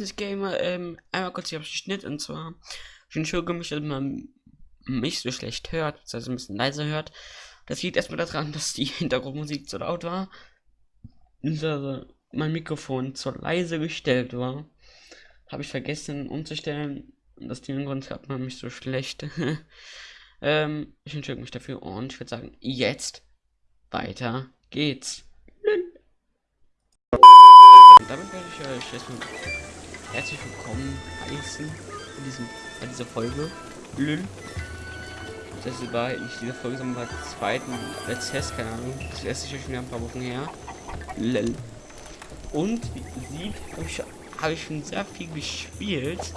das Gamer. Ähm, einmal kurz hier auf den Schnitt und zwar. Ich entschuldige mich, dass man mich so schlecht hört, also ein bisschen leiser hört. Das liegt erstmal daran, dass die Hintergrundmusik zu laut war. Also mein Mikrofon zu leise gestellt war. Habe ich vergessen umzustellen. Aus dem Grund hört man mich so schlecht. ähm, ich entschuldige mich dafür und ich würde sagen, jetzt weiter geht's. Und damit werde ich euch erstmal herzlich willkommen heißen in, diesem, in dieser Folge. Lül. Das war nicht diese Folge, sondern die zweiten Let's Test, keine Ahnung. Das erste ist schon wieder ein paar Wochen her. Lel. Und wie seht, habe ich, hab ich schon sehr viel gespielt.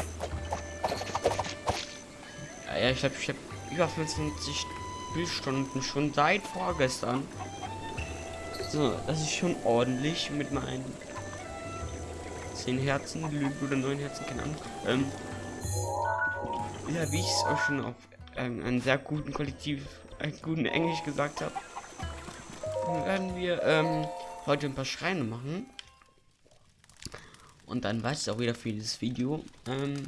Ja, ja ich glaube, ich habe über 25 Spielstunden schon seit vorgestern. So, das ist schon ordentlich mit meinen 10 Herzen, oder 9 Herzen, keine Ahnung. Ähm, ja, wie ich es auch schon auf ähm, einen sehr guten Kollektiv, einen guten Englisch gesagt habe, werden wir ähm, heute ein paar Schreine machen. Und dann weiß es auch wieder für dieses Video. Ähm,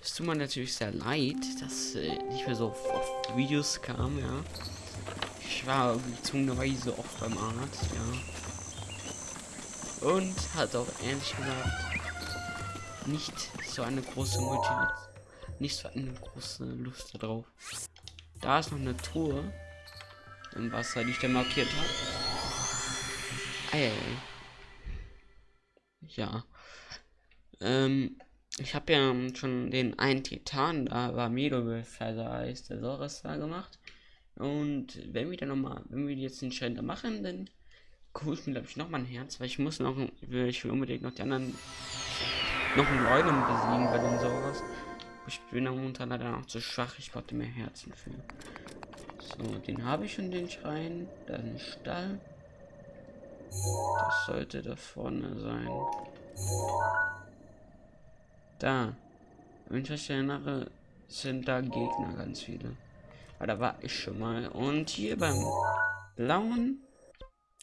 es tut mir natürlich sehr leid, dass äh, nicht mehr so oft Videos kam, ja. Ich war gezwungenerweise oft beim Arzt, ja. Und hat auch ehrlich gesagt nicht so eine große Motivation, nicht so eine große Lust darauf. Da ist noch eine Truhe im Wasser, die ich da markiert habe. Ey. Ja. Ähm, ich habe ja schon den einen Titan, da war Medo heißt der Soros da gemacht. Und wenn wir dann nochmal, wenn wir jetzt den Schein da machen, dann gucke ich mir glaube ich noch mal ein Herz, weil ich muss noch, ich will unbedingt noch die anderen, noch einen Leuten besiegen bei den Soros. Ich bin momentan leider noch zu schwach, ich brauchte mehr Herzen für. So, den habe ich schon, den Schrein. Dann Stall. Das sollte da vorne sein. Da. Wenn ich mich erinnere, sind da Gegner ganz viele. Aber da war ich schon mal. Und hier beim blauen.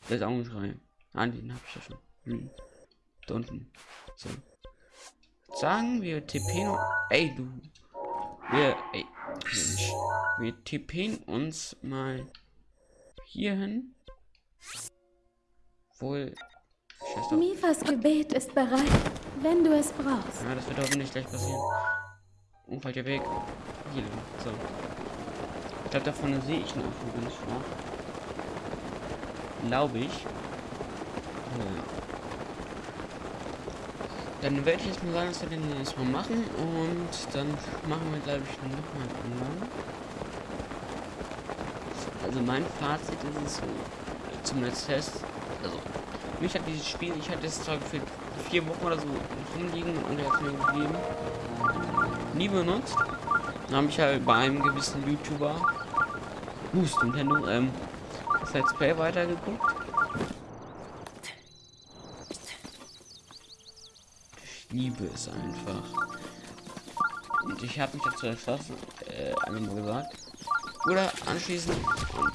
Das ist auch ein Schrein. Ah, den habe ich ja schon. Hm. Da unten. So. Sagen wir TP noch. Ey, du. Wir. Ey. Mensch. Wir TPen uns mal hier hin. Wohl. Mifas Gebet ist bereit, wenn du es brauchst. Ja, das wird aber nicht gleich passieren. Oh, falscher Weg. Hier lang. So. Ich glaube, da vorne sehe ich noch ganz schwach. Glaube ich. Ja. Dann werde ich jetzt mal sagen, dass wir den erstmal machen und dann machen wir, glaube ich, noch mal anderen. Also mein Fazit ist es so, zum Test, also mich hat dieses Spiel, ich hatte es zwar für vier Wochen oder so rumliegen und er hat mir gegeben, nie benutzt. Dann habe ich halt bei einem gewissen YouTuber, Boost Nintendo, ähm, das Let's Play weitergeguckt. Ich liebe es einfach. Und ich habe mich dazu entschlossen, äh, einmal gesagt. Oder anschließend und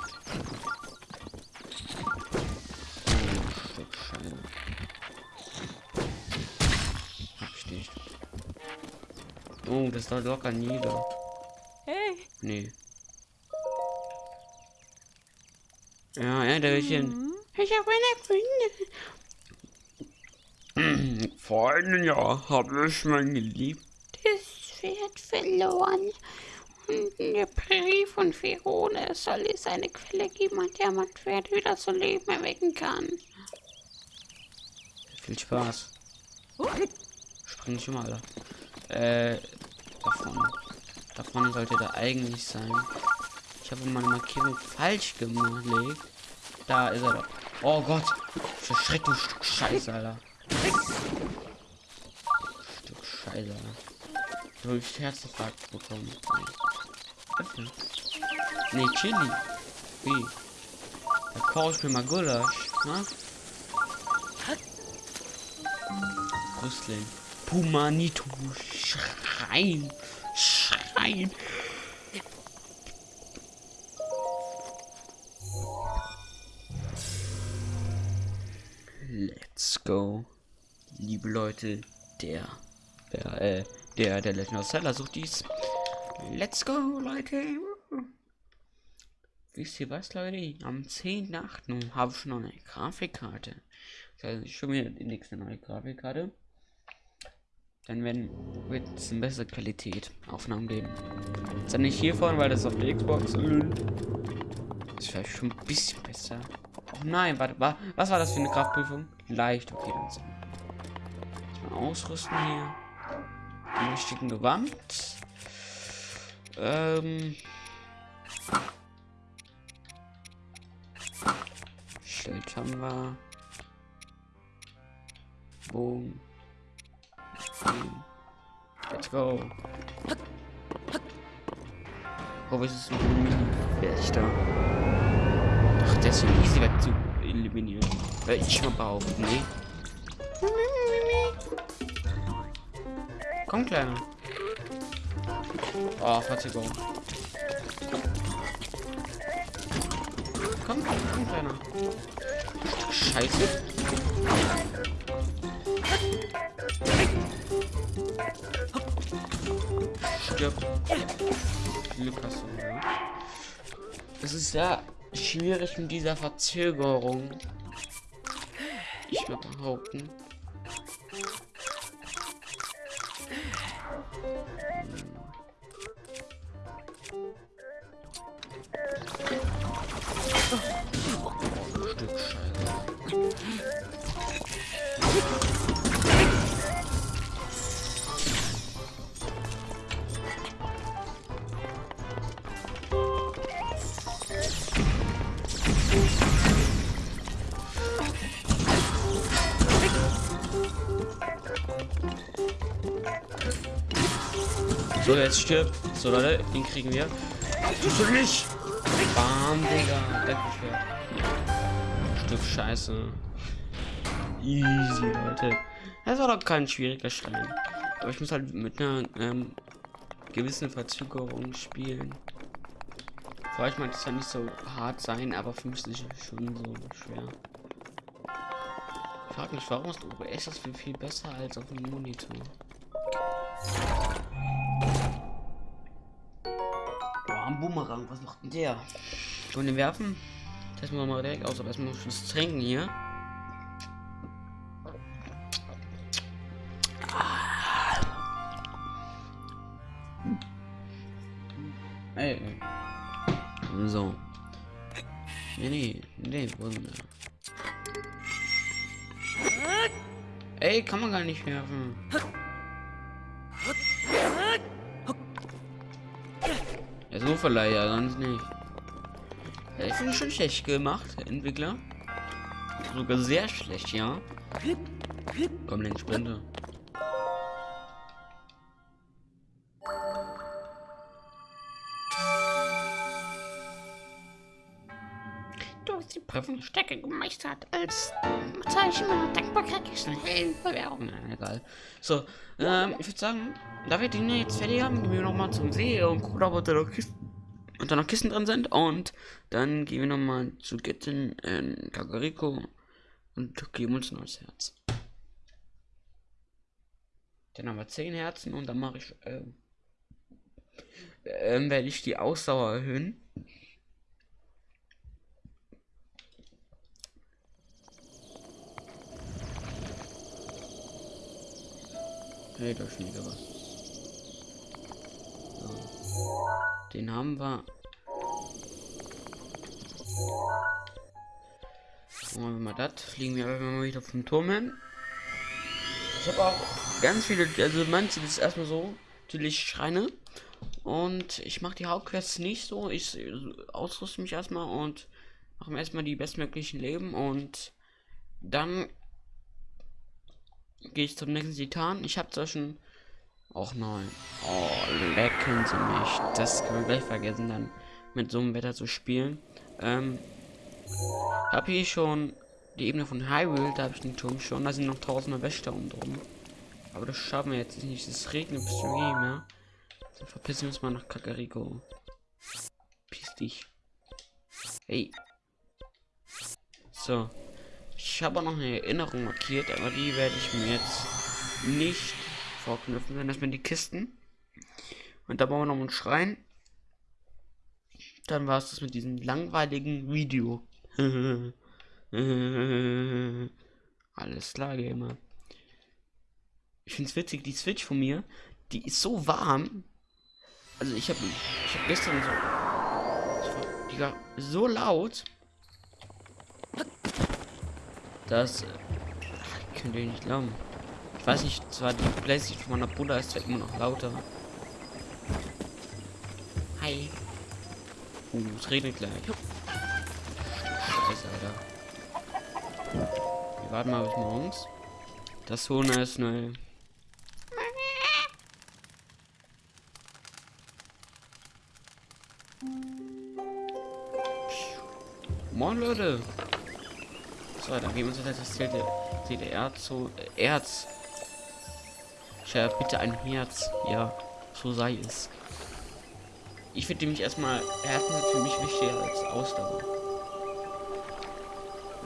Oh, das da locker nieder. Hey. Nee. Ja, Änderchen. Mhm. Ich habe eine Freundin. Vor einem Jahr habe ich mein geliebtes Pferd verloren. Und der Prärie von Verone soll es eine Quelle geben, an der man Pferd wieder zu Leben erwecken kann. Viel Spaß. Spring schon mal. Äh, davon. Davon sollte da eigentlich sein. Ich habe meine Markierung falsch gelegt. Da ist er doch. Oh Gott. Verschreckt du Stück Scheiße, Alter. Stück Scheiße, Alter. Du hast Herzinfarkt bekommen. Öffnen. Nee, Chili. Wie? Da koche ich mir mal Gulasch. Ne? Rüstling. Pumanito. Schreien. Schreien. Go. Liebe Leute, der, der, äh, der, der Legend of Zelda sucht dies. Let's go, Leute. Wisst ihr was, Leute? Am 10.8. habe ich schon eine Grafikkarte. Das heißt, schon wieder die nächste neue Grafikkarte. Dann werden, wird es eine bessere Qualität Aufnahmen geben. Ist dann nicht hiervon, weil das auf der Xbox. Ist vielleicht schon ein bisschen besser. Oh nein, warte, wa was war das für eine Kraftprüfung? Leicht, okay, dann so. Mal ausrüsten hier. Den richtigen Gewand. Ähm. Schild haben wir. Boom. Let's go. Oh, was ist ein Mini-Wächter? Der ist easy weg zu eliminieren. Weil ich schon behaupten, nee. Komm, Kleiner. Oh, Verzögerung. Komm, komm, Kleiner. Scheiße. Stirb. Glück hast du, ja. Es ist ja schwierig mit dieser Verzögerung. Ich würde behaupten. So, jetzt stirbt. So, Leute, den kriegen wir. Du nicht? Bam, Digga. Dankeschön. Stück Scheiße. Easy, Leute. Das war doch kein schwieriger Stein. Aber ich muss halt mit einer ähm, gewissen Verzögerung spielen. Vielleicht mag es ja nicht so hart sein, aber für mich ist es schon so schwer. Ich frage mich, warum ist OBS das viel, viel besser als auf dem Monitor? Ein Boomerang, was macht denn der? Schon den werfen? Testen wir mal direkt aus, aber erstmal das Trinken hier. Ey, ey. So. Nee, nee, nee, wir? Ey, kann man gar nicht werfen. Ja, so vielleicht, ja, sonst nicht. Ja, ich finde schon schlecht gemacht, Entwickler. Sogar sehr schlecht, ja. Komm, den Sprinter. Du hast die Prüfungsstrecke gemeistert. Als Zeichen meiner Dankbarkeit kriegst du eine Heldenbewerbung. Na, egal. So, ähm, ich würde sagen, da wir den jetzt fertig haben, gehen wir nochmal zum See und gucken, ob da noch Kisten, und da noch Kisten drin sind. Und dann gehen wir nochmal zu Gitten in Kakariko und geben uns ein neues Herz. Dann haben wir 10 Herzen und dann mache ich, ähm, ähm, werde ich die Ausdauer erhöhen. Hey, da ist schon wieder was. So. Den haben wir. Machen wir mal das. Fliegen wir einfach mal wieder vom Turm hin. Ich habe auch ganz viele, also manche das ist erstmal so, natürlich Schreine. Und ich mache die Hauptquests nicht so. Ich ausrüste mich erstmal und mache mir erstmal die bestmöglichen Leben und dann gehe ich zum nächsten Titan. Ich habe zwar schon auch neun. Oh, lecken sie mich. Das kann man gleich vergessen, dann mit so einem Wetter zu spielen. Ähm, habe hier schon die Ebene von Hyrule, da habe ich den Turm schon. Da sind noch tausende Wächter um drum. Aber das schaffen wir jetzt nicht. Es regnet bis zum Gehen, ja. Dann verpissen wir uns mal nach Kakariko. Piss dich. Hey. So. Ich habe noch eine Erinnerung markiert, aber die werde ich mir jetzt nicht vorknüpfen. Dann erstmal die Kisten. Und da bauen wir noch einen Schrein. Dann war es das mit diesem langweiligen Video. Alles klar, Gamer. Ich finde es witzig, die Switch von mir, die ist so warm. Also ich habe ich hab gestern so... Die war so laut. Das... Ich könnte ich nicht glauben. Ich weiß nicht, zwar die Playstation von meiner Bruder ist zwar immer noch lauter. Hi. Uh, es regnet gleich. Scheiße, Alter. Wir warten mal bis morgens. Das Hone ist neu. Moin Leute. So, dann gehen wir uns jetzt das CDR, CDR zu äh, Erz. Tja, bitte ein Herz. Ja, so sei es. Ich finde nämlich erstmal Herzen sind für mich wichtiger als Ausdauer.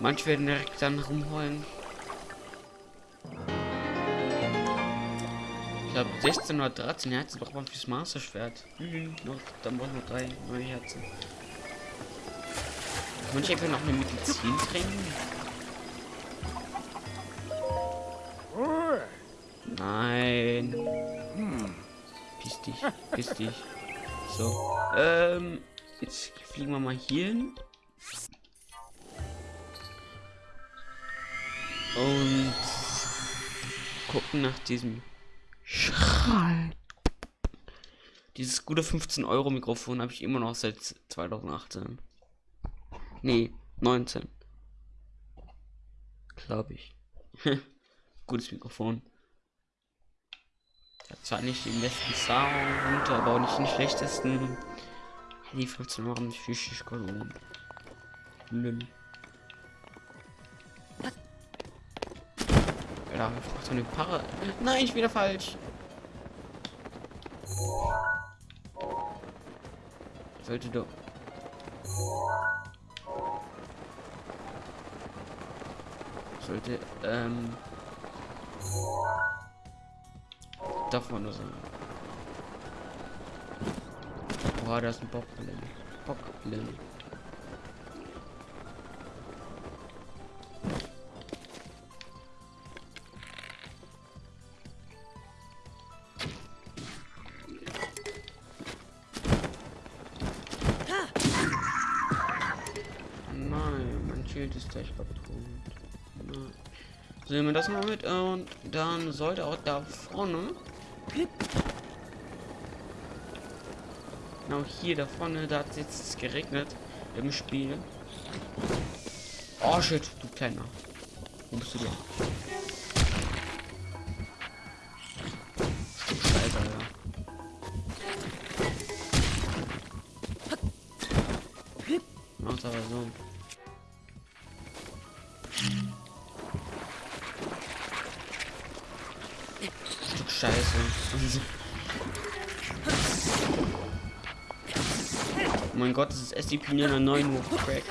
Manche werden direkt dann rumheulen. Ich glaube 16 oder 13 Herzen braucht man fürs Master Schwert. Mhm, noch, dann braucht man drei neue Herzen. Ich einfach noch eine Medizin trinken? Nein. Piss dich, piss dich. So. Ähm, jetzt fliegen wir mal hier hin. Und gucken nach diesem Schrein. Dieses gute 15 Euro Mikrofon habe ich immer noch seit 2018. Nee, 19. Glaube ich. Gutes Mikrofon. Hat zwar nicht den besten Sound, aber auch nicht den schlechtesten. Die 15 Euro haben physisch gelohnt. Lül. Ja, ich so eine Para. Nein, ich wieder falsch. Sollte doch. Sollte, ähm. Da vorne sein. Boah, da ist ein Bockblin. Bockblin. Ist gleich kaputt. So, nehmen wir das mal mit und dann sollte auch da vorne. Genau hier da vorne, da hat es jetzt geregnet im Spiel. Oh shit, du kleiner. Wo bist du denn? Mein Gott, das ist SCP in einer neuen Crack.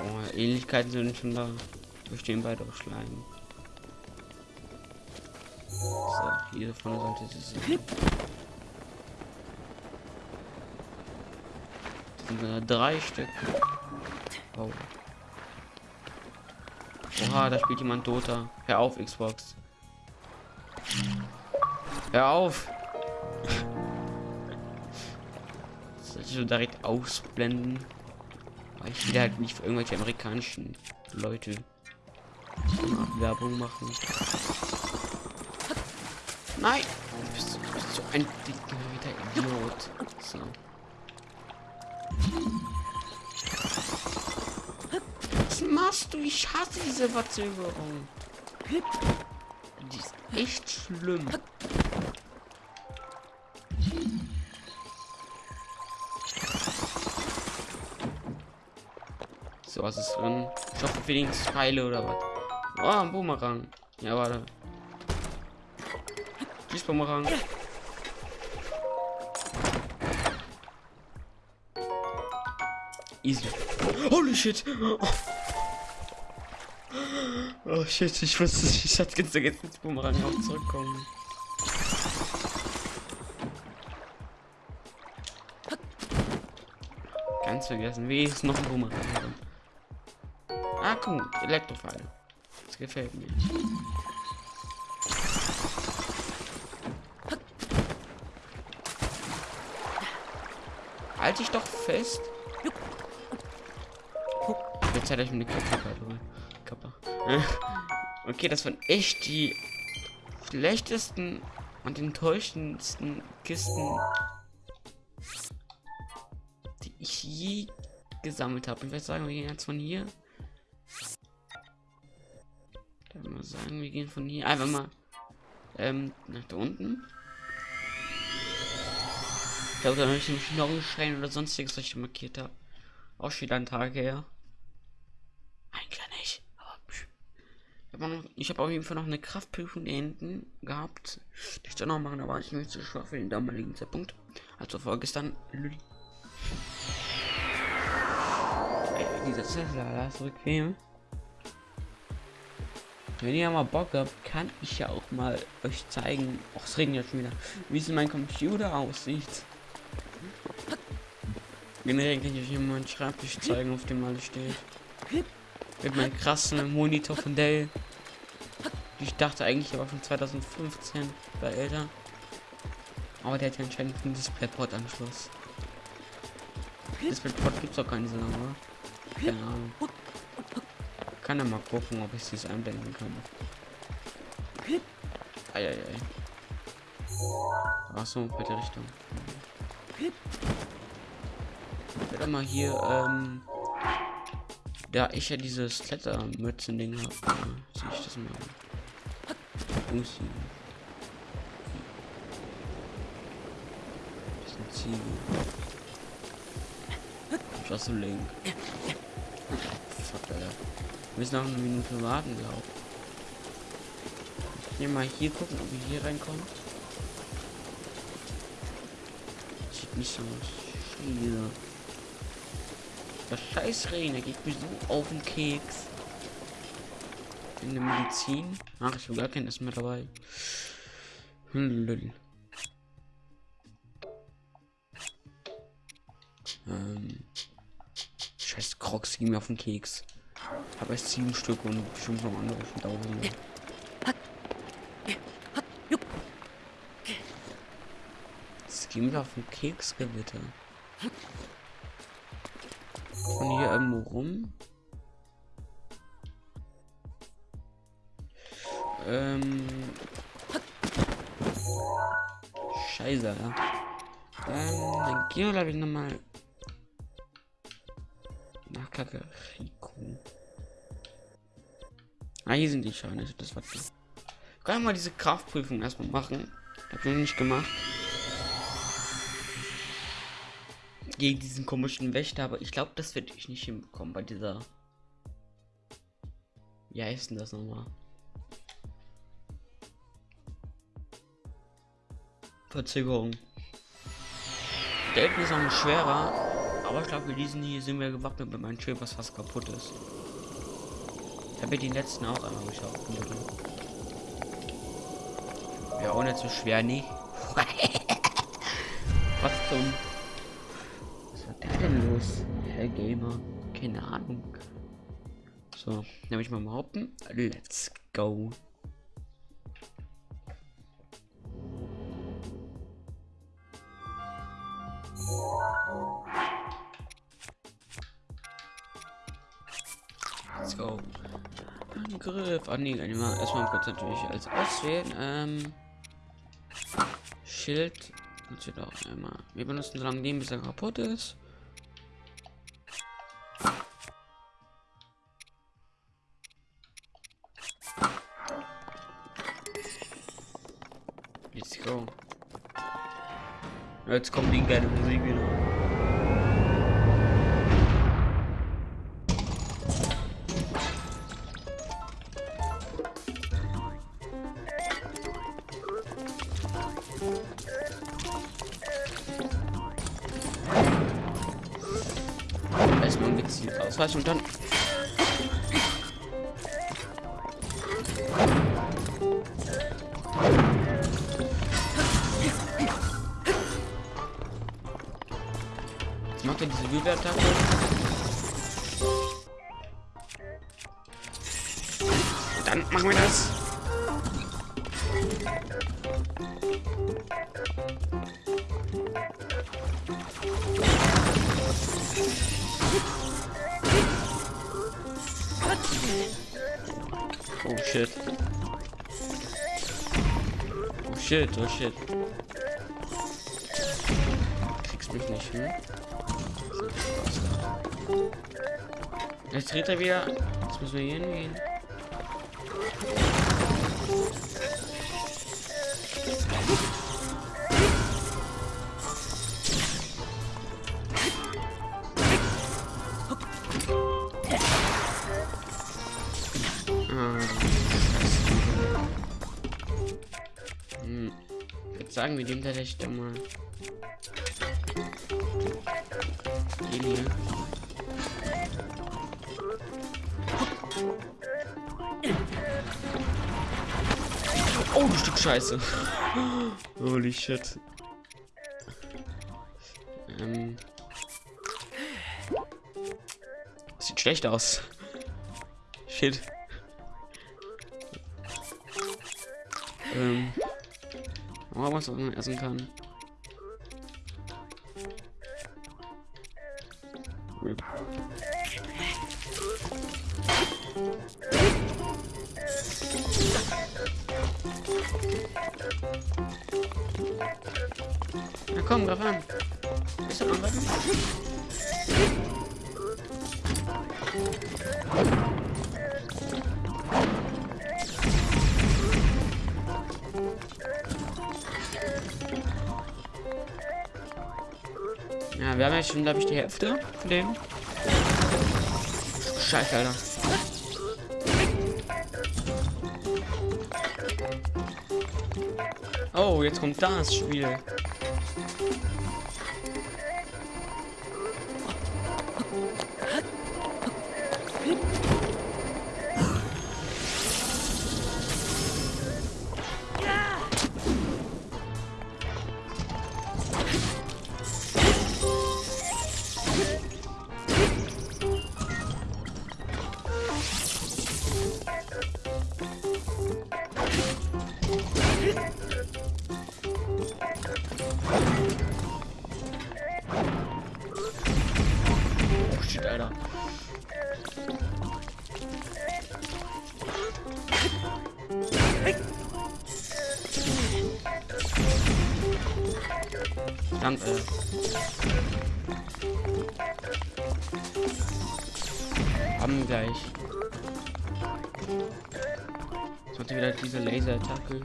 Oh, Ähnlichkeiten sind schon da. Wir stehen beide auf Schleim. So, hier vorne sollte es sein. Sind drei Stück. Oh. Oha, da spielt jemand Dota. Hör auf, Xbox. Hör auf! Ich so direkt ausblenden? Weil ich will halt nicht für irgendwelche amerikanischen Leute Werbung machen. Nein! Du bist, du bist so ein dicker Idiot. So. Was machst du? Ich hasse diese Verzögerung. Die ist echt schlimm. So, was ist drin? Ich hoffe wenigstens Pfeile oder was. Oh, ein Boomerang. Ja, warte. Tschüss, Boomerang. Easy. Holy shit. Oh shit, ich wusste nicht, ich hatte ganz vergessen, dass Bumerang auch zurückkommen. Ganz vergessen, wie ist noch ein Bumerang? Komm, Elektrofall. Das gefällt mir. Halt dich doch fest. Jetzt hätte ich mir eine Kappe Kappe. Okay, das waren echt die schlechtesten und enttäuschendsten Kisten, die ich je gesammelt habe. Ich würde sagen, wir gehen jetzt von hier. Sagen, wir gehen von hier einfach mal ähm, nach da unten. Ich glaube, da habe ich einen Schrein oder sonstiges, was ich markiert habe. Auch schon wieder ein Tag her. Eigentlich nicht. Aber ich habe auf jeden Fall noch eine Kraftprüfung da hinten gehabt. Die ich dann noch machen, da war ich nicht zu schwach für den damaligen Zeitpunkt. Also vorgestern. Ey, dieser Tesla, das ist bequem. Wenn ihr mal Bock habt, kann ich ja auch mal euch zeigen. Och, es regnet jetzt schon wieder. Wie es in meinem Computer aussieht. Generell kann ich euch hier mal einen Schreibtisch zeigen, auf dem alles steht. Mit meinem krassen Monitor von Dell. Ich dachte eigentlich aber von 2015 bei älter. Aber der hat ja anscheinend einen Displayport-Anschluss. Displayport gibt es auch gar nicht so lange, oder? Keine Ahnung. Kann ja mal gucken, ob ich es einblenden kann. Eieiei. Ach so, bei der Richtung werde mal hier, ähm, da ich ja dieses Klettermützen-Ding habe, äh, sehe ich das mal. Umziehen. Das ist ein Ziel. Ich war so link. Müssen noch eine Minute warten, glaube ich. Hier mal hier gucken, ob wir hier reinkommen. Sieht nicht so aus. Scheiße. Das scheiß Regen, geht mir so auf den Keks. In der Medizin. Ach, ich habe gar kein Essen mehr dabei. Lül. Ähm. Scheiß Crocs ging mir auf den Keks. Habe erst sieben Stück und bestimmt noch andere von tausend. Es ging mir auf den Keks gewitter von hier irgendwo rum. Ähm. Scheiße, ja. Ähm, dann gehen wir glaube ich nochmal nach Kakariko. Ah, hier sind die Scheine. Das war das. Können wir mal diese Kraftprüfung erstmal machen. Hab ich noch nicht gemacht. gegen diesen komischen Wächter, aber ich glaube, das werde ich nicht hinbekommen bei dieser. Wie heißt denn das nochmal? Verzögerung. Der ist noch schwerer, aber ich glaube, wir diesen hier sind wir gewappnet mit meinem Schild, was fast kaputt ist. Ich habe die letzten auch einmal geschaut. Ja, nicht so schwer, nicht. was zum denn los, Herr Gamer? Keine Ahnung. So, nehme ich mal behaupten. Let's go. Angriff. Ah, nee, erstmal kurz natürlich als auswählen. Ähm, Schild. Natürlich auch einmal. Wir benutzen so lange den, bis er kaputt ist. Jetzt kommt die geile Musik wieder. Ausweichen und dann. Macht denn diese Wirbelattacke? Dann machen wir das. Oh shit. Oh shit, oh shit. Kriegst mich nicht, hm? Jetzt dreht er wieder. Jetzt müssen wir hier hingehen. Sagen, wir nehmen tatsächlich da mal. Den hier. Oh, du Stück Scheiße. Holy shit. Ähm. Sieht schlecht aus. Shit. Ähm. Oh, was man essen kann. Na komm, greif an. Ist das angreifen? Wir haben ja schon, glaube ich, die Hälfte von dem. Scheiße, Alter. Oh, jetzt kommt das Spiel. Verdammt, äh. Haben gleich. Sollte wieder diese Laser-Attacke.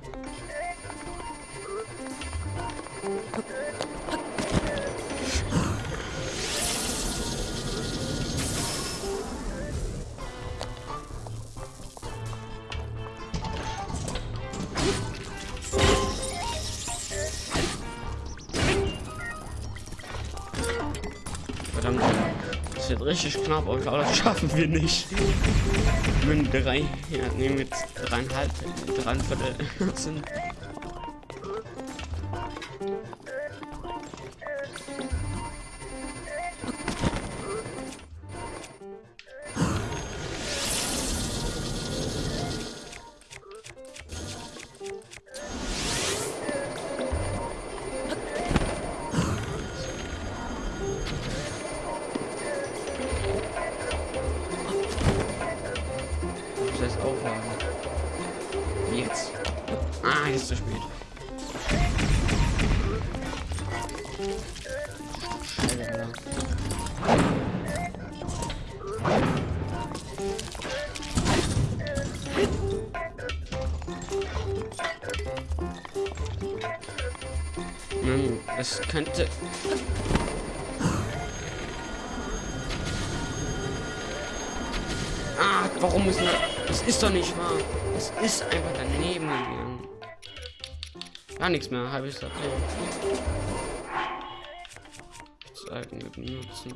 Richtig knapp, aber das schaffen wir nicht. Mit drei, ja, nee, mit dreieinhalb, dreieinviertel sind. Könnte. Ah, warum ist das? Das ist doch nicht wahr. Es ist einfach daneben gegangen. Gar nichts mehr, halbes okay. Zeigen mit benutzen.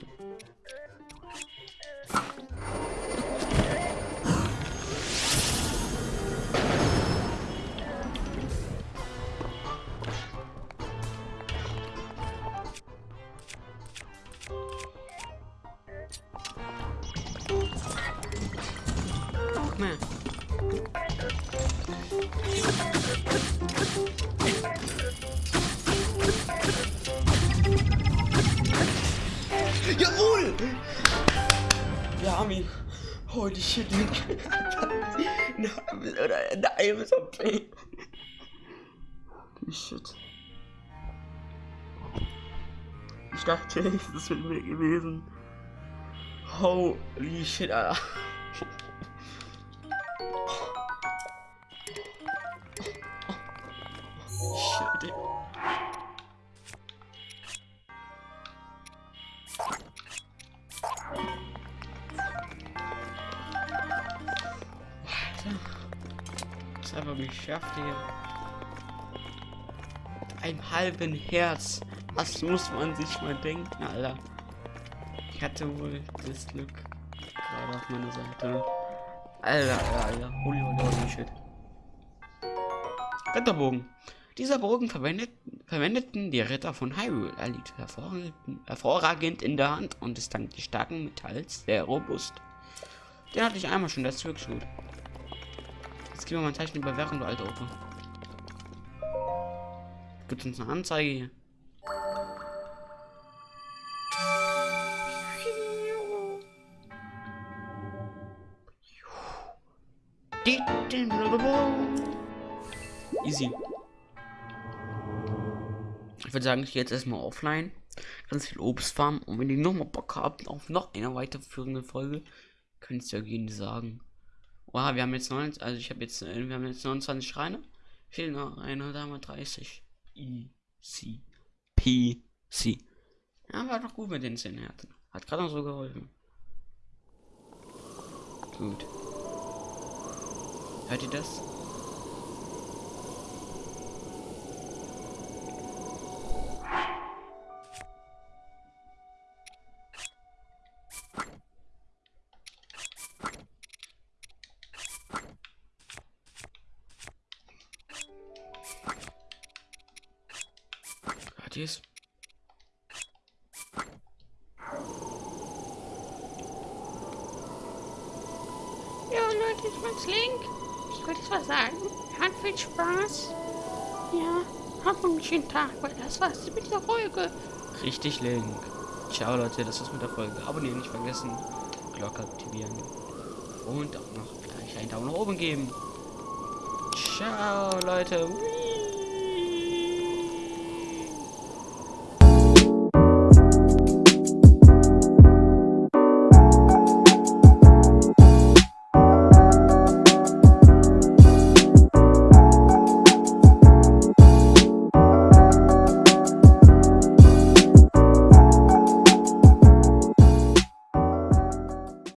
Halbe OP. Holy shit. Ich dachte, es ist mit mir gewesen. Holy shit, Alter. Shit. Das einfach geschafft hier. Ein halben Herz. Was muss man sich mal denken, Alter? Ich hatte wohl das Glück gerade auf meiner Seite. Alter, Alter, Alter. Holy, holy, holy shit. Ritterbogen. Dieser Bogen verwendet, verwendeten die Ritter von Hyrule. Er liegt hervorragend, hervorragend in der Hand und ist dank des starken Metalls sehr robust. Den hatte ich einmal schon, das ist wirklich gut. Jetzt geben wir mal ein Zeichen über Währung, du alte Opa. Gibt uns eine Anzeige hier. Easy. Ich würde sagen, ich gehe jetzt erstmal offline. Ganz viel Obst farmen. Und wenn ihr nochmal Bock habt auf noch eine weiterführende Folge, könnt ihr ja gerne sagen. Wow, wir haben jetzt 9, also ich habe jetzt, äh, wir haben jetzt 29 Schreine. Fehlen noch eine, da haben wir 30. Easy. PC. Ja, war doch gut mit den 10 Herzen. Hat gerade noch so geholfen. Gut. Hört ihr das? Es? Ja, Leute, ich bin's Link. Ich wollte jetzt was sagen. Hat viel Spaß. Ja, habt einen schönen Tag, weil das war's mit der Folge. Richtig link. Ciao Leute, das war's mit der Folge. Abonnieren nicht vergessen. Glocke aktivieren. Und auch noch gleich einen Daumen nach oben geben. Ciao Leute.